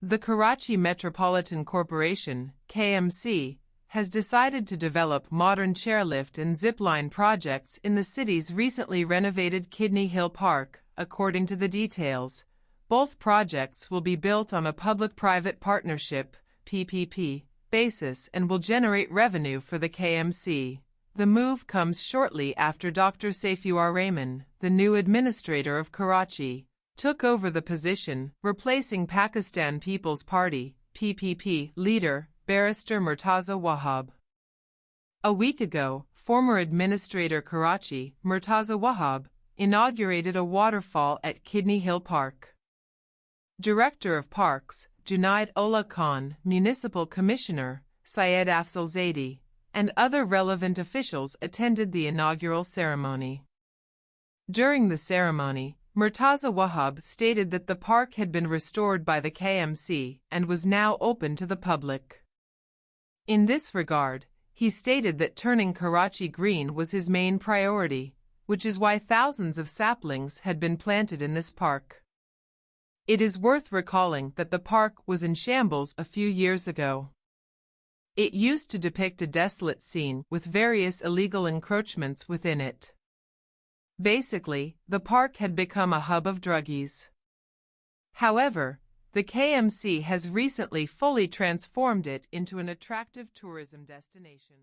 The Karachi Metropolitan Corporation, KMC, has decided to develop modern chairlift and zipline projects in the city's recently renovated Kidney Hill Park, according to the details. Both projects will be built on a public-private partnership PPP, basis and will generate revenue for the KMC. The move comes shortly after Dr. Saifuur Rahman, the new administrator of Karachi, took over the position, replacing Pakistan People's Party PPP leader Barrister Murtaza Wahab. A week ago, former Administrator Karachi, Murtaza Wahab, inaugurated a waterfall at Kidney Hill Park. Director of Parks, Junaid Ullah Khan, Municipal Commissioner, Syed Afzal Zaidi, and other relevant officials attended the inaugural ceremony. During the ceremony, Murtaza Wahab stated that the park had been restored by the KMC and was now open to the public. In this regard, he stated that turning Karachi green was his main priority, which is why thousands of saplings had been planted in this park. It is worth recalling that the park was in shambles a few years ago. It used to depict a desolate scene with various illegal encroachments within it. Basically, the park had become a hub of druggies. However, the KMC has recently fully transformed it into an attractive tourism destination.